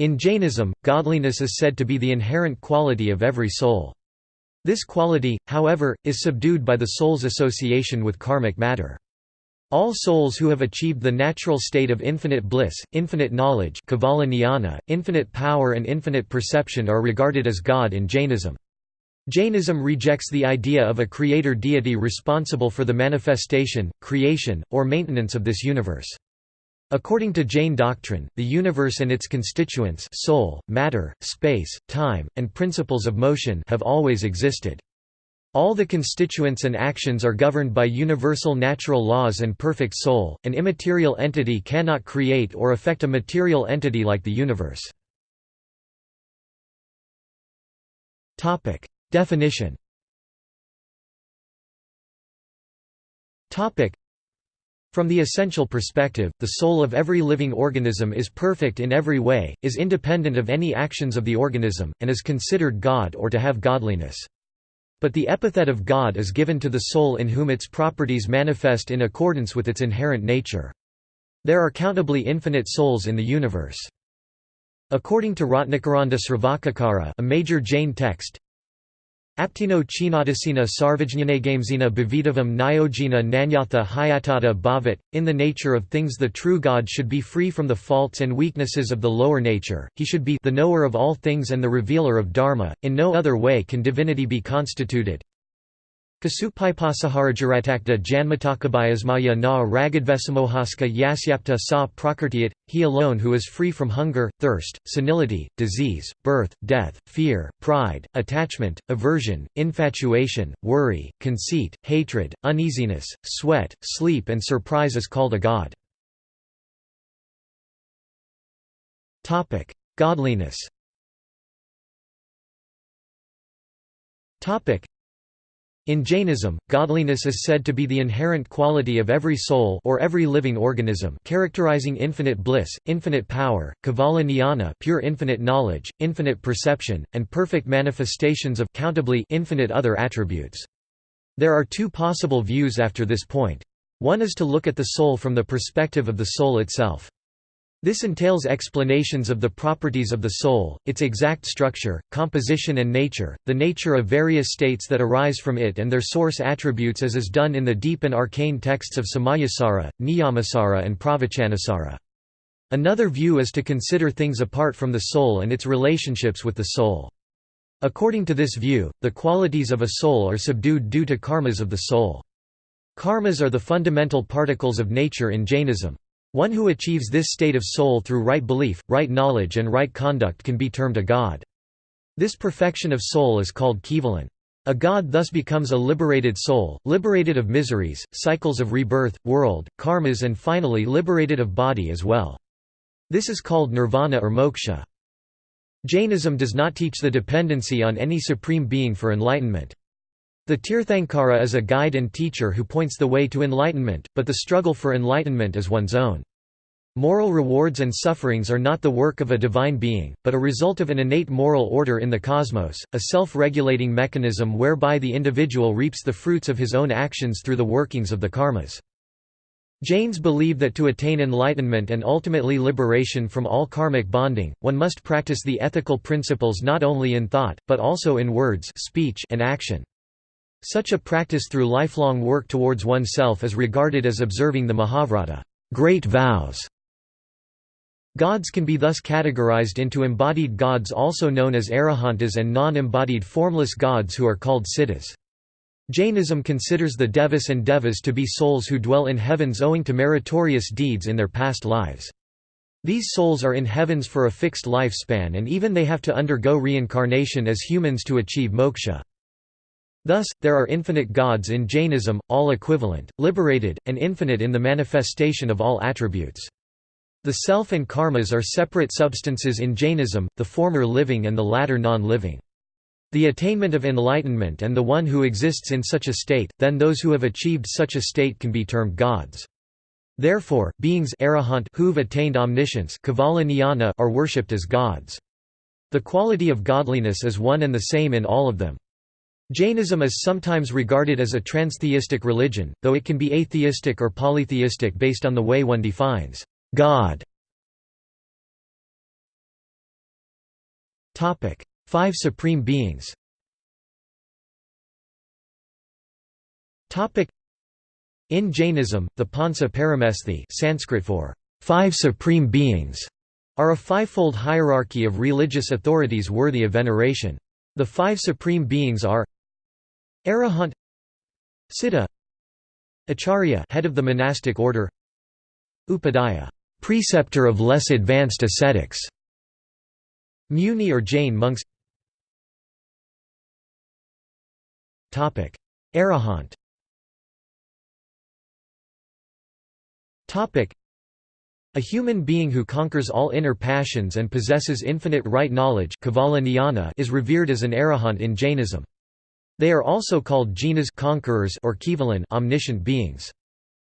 In Jainism, godliness is said to be the inherent quality of every soul. This quality, however, is subdued by the soul's association with karmic matter. All souls who have achieved the natural state of infinite bliss, infinite knowledge infinite power and infinite perception are regarded as God in Jainism. Jainism rejects the idea of a creator deity responsible for the manifestation, creation, or maintenance of this universe. According to Jain doctrine, the universe and its constituents soul, matter, space, time, and principles of motion have always existed. All the constituents and actions are governed by universal natural laws and perfect soul. An immaterial entity cannot create or affect a material entity like the universe. Topic: Definition. Topic: from the essential perspective, the soul of every living organism is perfect in every way, is independent of any actions of the organism, and is considered God or to have godliness. But the epithet of God is given to the soul in whom its properties manifest in accordance with its inherent nature. There are countably infinite souls in the universe. According to Ratnakaranda Sravakakara a major Jain text, Aptino chinadasina sarvajñanagamesina bhavidavam nyogena nanyatha hayatata bhavat. In the nature of things, the true God should be free from the faults and weaknesses of the lower nature, he should be the knower of all things and the revealer of Dharma. In no other way can divinity be constituted. Kasupaipasaharajaratakta janmatakabayasmaya na ragadvesamohaska yasyapta sa prakartiyat, he alone who is free from hunger, thirst, senility, disease, birth, death, fear, pride, attachment, aversion, infatuation, worry, conceit, hatred, uneasiness, sweat, sleep and surprise is called a god. Godliness in Jainism, godliness is said to be the inherent quality of every soul or every living organism characterizing infinite bliss, infinite power, kevala jnana pure infinite knowledge, infinite perception, and perfect manifestations of countably infinite other attributes. There are two possible views after this point. One is to look at the soul from the perspective of the soul itself. This entails explanations of the properties of the soul, its exact structure, composition and nature, the nature of various states that arise from it and their source attributes as is done in the deep and arcane texts of Samayasara, Niyamasara and Pravachanasara. Another view is to consider things apart from the soul and its relationships with the soul. According to this view, the qualities of a soul are subdued due to karmas of the soul. Karmas are the fundamental particles of nature in Jainism. One who achieves this state of soul through right belief, right knowledge and right conduct can be termed a god. This perfection of soul is called Kevalan. A god thus becomes a liberated soul, liberated of miseries, cycles of rebirth, world, karmas and finally liberated of body as well. This is called nirvana or moksha. Jainism does not teach the dependency on any supreme being for enlightenment. The Tirthankara is a guide and teacher who points the way to enlightenment, but the struggle for enlightenment is one's own. Moral rewards and sufferings are not the work of a divine being, but a result of an innate moral order in the cosmos, a self-regulating mechanism whereby the individual reaps the fruits of his own actions through the workings of the karmas. Jains believe that to attain enlightenment and ultimately liberation from all karmic bonding, one must practice the ethical principles not only in thought, but also in words speech and action. Such a practice through lifelong work towards oneself is regarded as observing the Mahavrata great vows". Gods can be thus categorized into embodied gods also known as arahantas and non-embodied formless gods who are called siddhas. Jainism considers the devas and devas to be souls who dwell in heavens owing to meritorious deeds in their past lives. These souls are in heavens for a fixed lifespan and even they have to undergo reincarnation as humans to achieve moksha. Thus, there are infinite gods in Jainism, all equivalent, liberated, and infinite in the manifestation of all attributes. The self and karmas are separate substances in Jainism, the former living and the latter non-living. The attainment of enlightenment and the one who exists in such a state, then those who have achieved such a state can be termed gods. Therefore, beings who've attained omniscience are worshipped as gods. The quality of godliness is one and the same in all of them. Jainism is sometimes regarded as a transtheistic religion, though it can be atheistic or polytheistic based on the way one defines God. Topic: Five supreme beings Topic: In Jainism, the Pancha Paramesthi Sanskrit for five supreme beings are a fivefold hierarchy of religious authorities worthy of veneration. The five supreme beings are Arahant Siddha Acharya head of the monastic order Upadhyaya preceptor of less advanced ascetics Muni or Jain monks topic Arahant topic a human being who conquers all inner passions and possesses infinite right knowledge is revered as an arahant in Jainism. They are also called jinas conquerors or kevalan omniscient beings.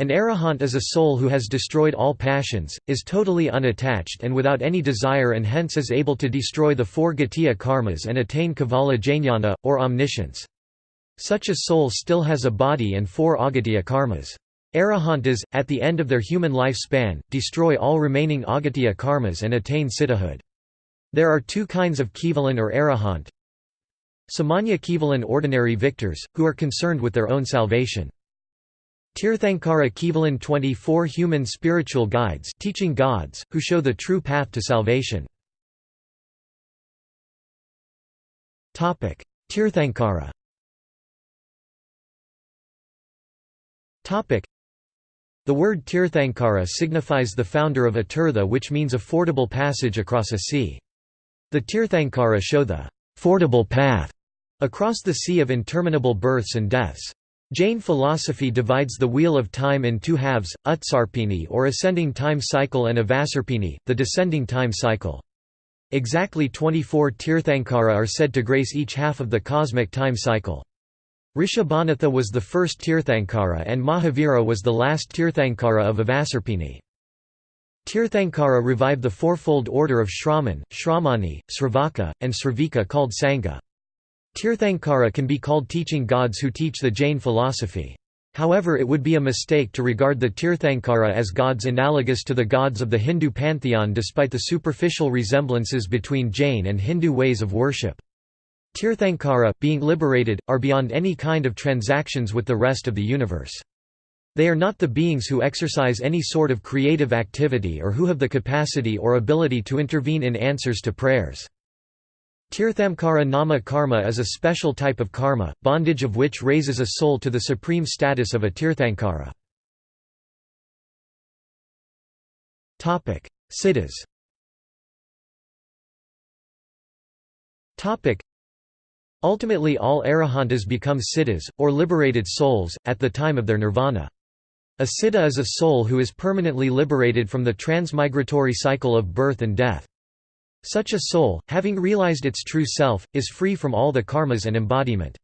An arahant is a soul who has destroyed all passions, is totally unattached and without any desire and hence is able to destroy the four ghatiya karmas and attain kevala jnana, or omniscience. Such a soul still has a body and four aghatiya karmas. Arahantas, at the end of their human lifespan, destroy all remaining aghatiya karmas and attain siddhahood. There are two kinds of kevalan or arahant. Samanya kevalan ordinary victors, who are concerned with their own salvation. Tirthankara kevalan 24 human spiritual guides teaching gods, who show the true path to salvation. Tirthankara the word Tirthankara signifies the founder of a tirtha which means a fordable passage across a sea. The Tirthankara show the fordable path across the sea of interminable births and deaths. Jain philosophy divides the wheel of time in two halves, Utsarpini or ascending time cycle and Avasarpini, the descending time cycle. Exactly 24 Tirthankara are said to grace each half of the cosmic time cycle. Rishabhanatha was the first Tirthankara and Mahavira was the last Tirthankara of Avasarpini. Tirthankara revived the fourfold order of Shraman, Shramani, Sravaka, and Sravika called Sangha. Tirthankara can be called teaching gods who teach the Jain philosophy. However it would be a mistake to regard the Tirthankara as gods analogous to the gods of the Hindu pantheon despite the superficial resemblances between Jain and Hindu ways of worship. Tirthankara, being liberated, are beyond any kind of transactions with the rest of the universe. They are not the beings who exercise any sort of creative activity or who have the capacity or ability to intervene in answers to prayers. Tirthamkara nama karma is a special type of karma, bondage of which raises a soul to the supreme status of a Tirthankara. Siddhas Ultimately all arahantas become siddhas, or liberated souls, at the time of their nirvana. A siddha is a soul who is permanently liberated from the transmigratory cycle of birth and death. Such a soul, having realized its true self, is free from all the karmas and embodiment.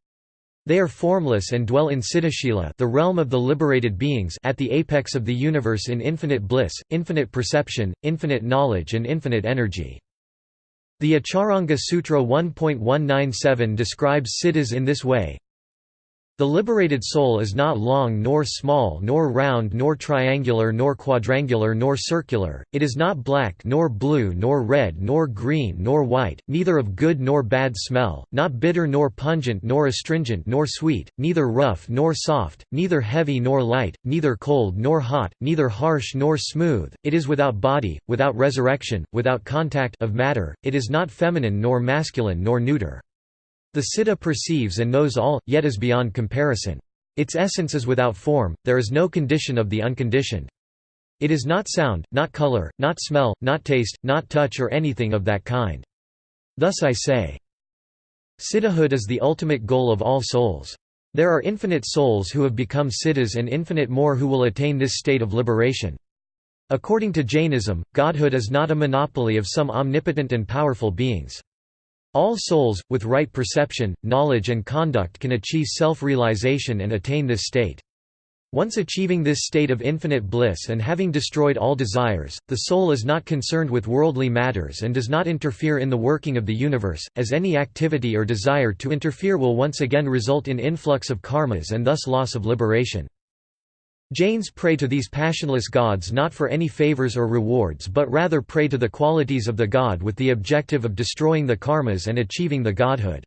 They are formless and dwell in Siddhashila the realm of the liberated beings at the apex of the universe in infinite bliss, infinite perception, infinite knowledge and infinite energy. The Acharanga Sutra 1.197 describes siddhas in this way the liberated soul is not long nor small nor round nor triangular nor quadrangular nor circular, it is not black nor blue nor red nor green nor white, neither of good nor bad smell, not bitter nor pungent nor astringent nor sweet, neither rough nor soft, neither heavy nor light, neither cold nor hot, neither harsh nor smooth, it is without body, without resurrection, without contact of matter, it is not feminine nor masculine nor neuter. The Siddha perceives and knows all, yet is beyond comparison. Its essence is without form, there is no condition of the unconditioned. It is not sound, not color, not smell, not taste, not touch or anything of that kind. Thus I say. Siddhahood is the ultimate goal of all souls. There are infinite souls who have become siddhas and infinite more who will attain this state of liberation. According to Jainism, godhood is not a monopoly of some omnipotent and powerful beings. All souls, with right perception, knowledge and conduct can achieve self-realization and attain this state. Once achieving this state of infinite bliss and having destroyed all desires, the soul is not concerned with worldly matters and does not interfere in the working of the universe, as any activity or desire to interfere will once again result in influx of karmas and thus loss of liberation. Jains pray to these passionless gods not for any favors or rewards but rather pray to the qualities of the god with the objective of destroying the karmas and achieving the godhood.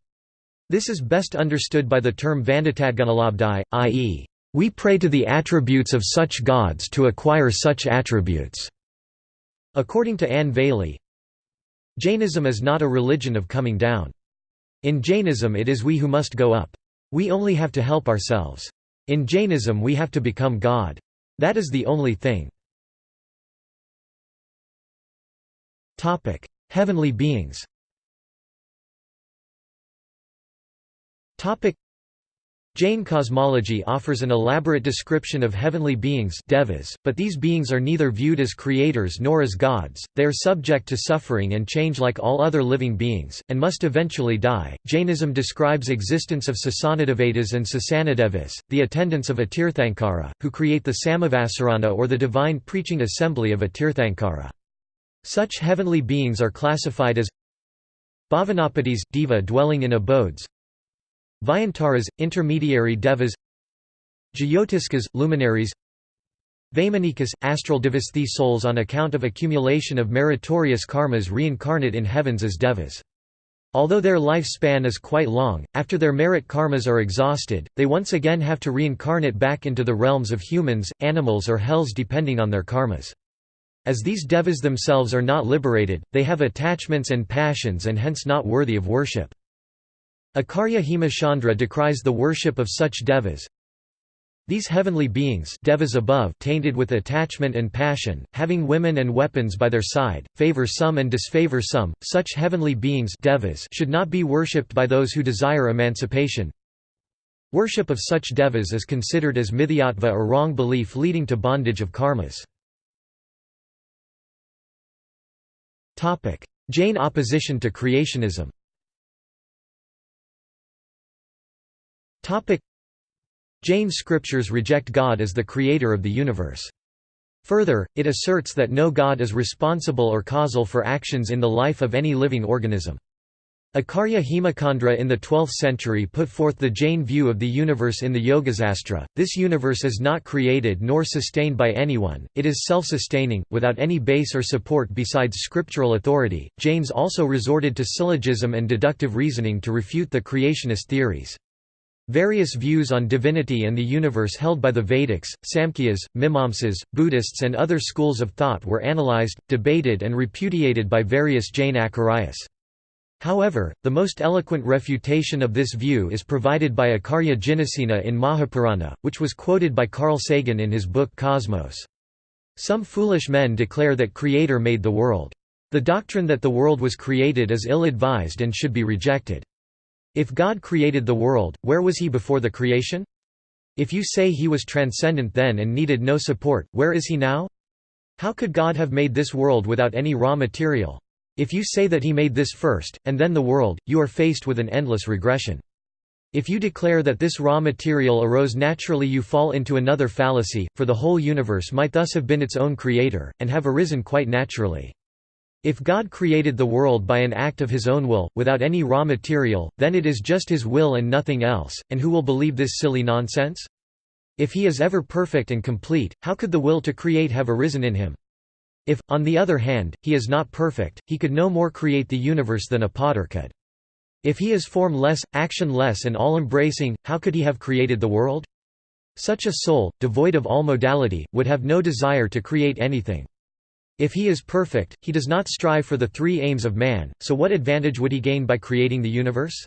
This is best understood by the term Vanditadgunalabdhi, i.e., we pray to the attributes of such gods to acquire such attributes. According to Anne Vallely, Jainism is not a religion of coming down. In Jainism it is we who must go up. We only have to help ourselves. In Jainism we have to become God. That is the only thing. Heavenly beings Jain cosmology offers an elaborate description of heavenly beings devas, but these beings are neither viewed as creators nor as gods, they are subject to suffering and change like all other living beings, and must eventually die. Jainism describes existence of Sasanadevatas and Sasanadevas, the attendants of a Tirthankara, who create the Samavasarana or the divine preaching assembly of a Tirthankara. Such heavenly beings are classified as Bhavanapatis, deva dwelling in abodes Vyantaras, intermediary devas Jyotiskas, luminaries Vaimanikas, astral devas These souls on account of accumulation of meritorious karmas reincarnate in heavens as devas. Although their lifespan is quite long, after their merit karmas are exhausted, they once again have to reincarnate back into the realms of humans, animals or hells depending on their karmas. As these devas themselves are not liberated, they have attachments and passions and hence not worthy of worship. Acharya Hemachandra decries the worship of such devas. These heavenly beings devas above tainted with attachment and passion, having women and weapons by their side, favor some and disfavor some, such heavenly beings devas should not be worshipped by those who desire emancipation. Worship of such devas is considered as mithyatva or wrong belief leading to bondage of karmas. Jain opposition to creationism Jain scriptures reject God as the creator of the universe. Further, it asserts that no God is responsible or causal for actions in the life of any living organism. Acharya Hemachandra in the 12th century put forth the Jain view of the universe in the Yogasastra. This universe is not created nor sustained by anyone, it is self sustaining, without any base or support besides scriptural authority. Jains also resorted to syllogism and deductive reasoning to refute the creationist theories. Various views on divinity and the universe held by the Vedics, Samkhyas, Mimamsas, Buddhists and other schools of thought were analyzed, debated and repudiated by various Jain Acharyas. However, the most eloquent refutation of this view is provided by Acharya Jinasena in Mahapurana, which was quoted by Carl Sagan in his book Cosmos. Some foolish men declare that Creator made the world. The doctrine that the world was created is ill-advised and should be rejected. If God created the world, where was he before the creation? If you say he was transcendent then and needed no support, where is he now? How could God have made this world without any raw material? If you say that he made this first, and then the world, you are faced with an endless regression. If you declare that this raw material arose naturally you fall into another fallacy, for the whole universe might thus have been its own creator, and have arisen quite naturally. If God created the world by an act of his own will, without any raw material, then it is just his will and nothing else, and who will believe this silly nonsense? If he is ever perfect and complete, how could the will to create have arisen in him? If, on the other hand, he is not perfect, he could no more create the universe than a potter could. If he is formless, actionless and all-embracing, how could he have created the world? Such a soul, devoid of all modality, would have no desire to create anything. If he is perfect, he does not strive for the three aims of man, so what advantage would he gain by creating the universe?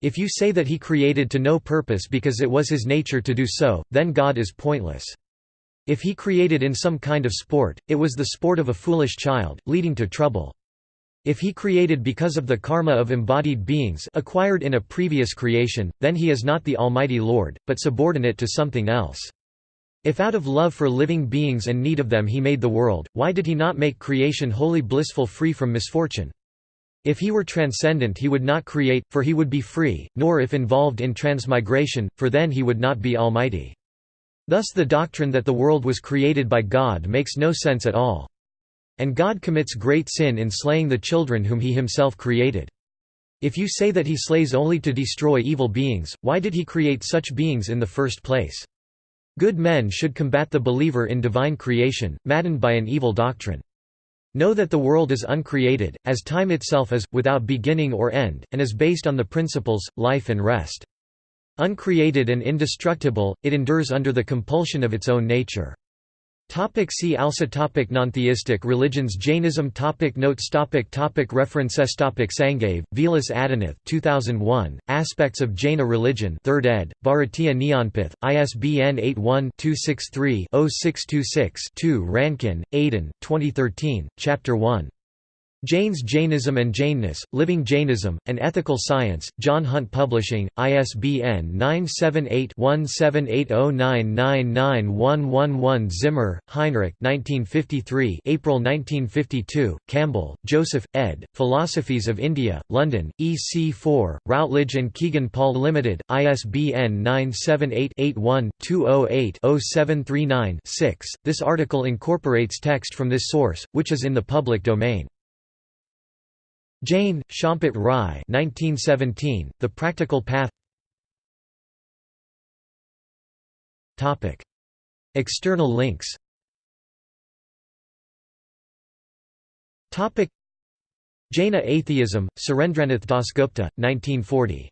If you say that he created to no purpose because it was his nature to do so, then God is pointless. If he created in some kind of sport, it was the sport of a foolish child, leading to trouble. If he created because of the karma of embodied beings acquired in a previous creation, then he is not the Almighty Lord, but subordinate to something else. If out of love for living beings and need of them he made the world, why did he not make creation wholly blissful free from misfortune? If he were transcendent he would not create, for he would be free, nor if involved in transmigration, for then he would not be almighty. Thus the doctrine that the world was created by God makes no sense at all. And God commits great sin in slaying the children whom he himself created. If you say that he slays only to destroy evil beings, why did he create such beings in the first place? Good men should combat the believer in divine creation, maddened by an evil doctrine. Know that the world is uncreated, as time itself is, without beginning or end, and is based on the principles, life and rest. Uncreated and indestructible, it endures under the compulsion of its own nature. Topic see also topic Non-theistic religions Jainism topic Notes topic topic References topic Sangave, Vilas Adinath 2001, Aspects of Jaina Religion 3rd ed., Bharatiya Jnanpith, ISBN 81-263-0626-2 Rankin, Aidan 2013, Chapter 1. Jains Jainism and Jainness, Living Jainism, An Ethical Science, John Hunt Publishing, ISBN 978-1780999111 Zimmer, Heinrich 1953, April 1952, Campbell, Joseph, ed., Philosophies of India, London, EC4, Routledge and Kegan Paul Limited, ISBN 978-81-208-0739-6. This article incorporates text from this source, which is in the public domain. Jain, Champat Rai 1917, The Practical Path. External links. Jaina Atheism, Surendranath Dasgupta, 1940